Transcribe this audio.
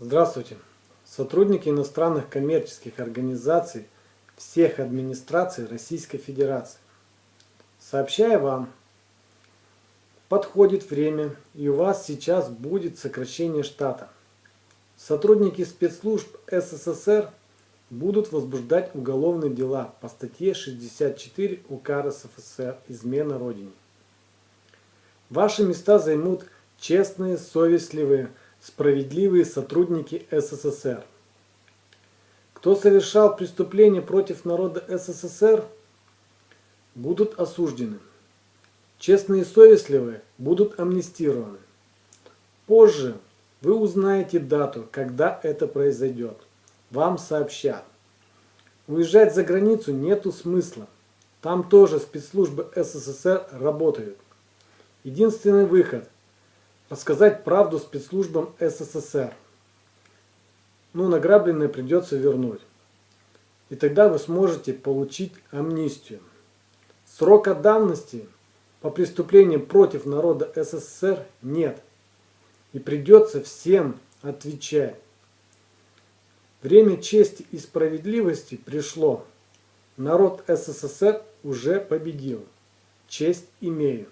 Здравствуйте! Сотрудники иностранных коммерческих организаций всех администраций Российской Федерации. Сообщаю вам, подходит время и у вас сейчас будет сокращение штата. Сотрудники спецслужб СССР будут возбуждать уголовные дела по статье 64 УК РСФСР «Измена Родине». Ваши места займут честные, совестливые, справедливые сотрудники СССР. Кто совершал преступления против народа СССР, будут осуждены. Честные и совестливые будут амнистированы. Позже вы узнаете дату, когда это произойдет. Вам сообщат. Уезжать за границу нету смысла. Там тоже спецслужбы СССР работают. Единственный выход – рассказать правду спецслужбам СССР. Ну, награбленное придется вернуть. И тогда вы сможете получить амнистию. Срока давности по преступлениям против народа СССР нет. И придется всем отвечать. Время чести и справедливости пришло. Народ СССР уже победил. Честь имею.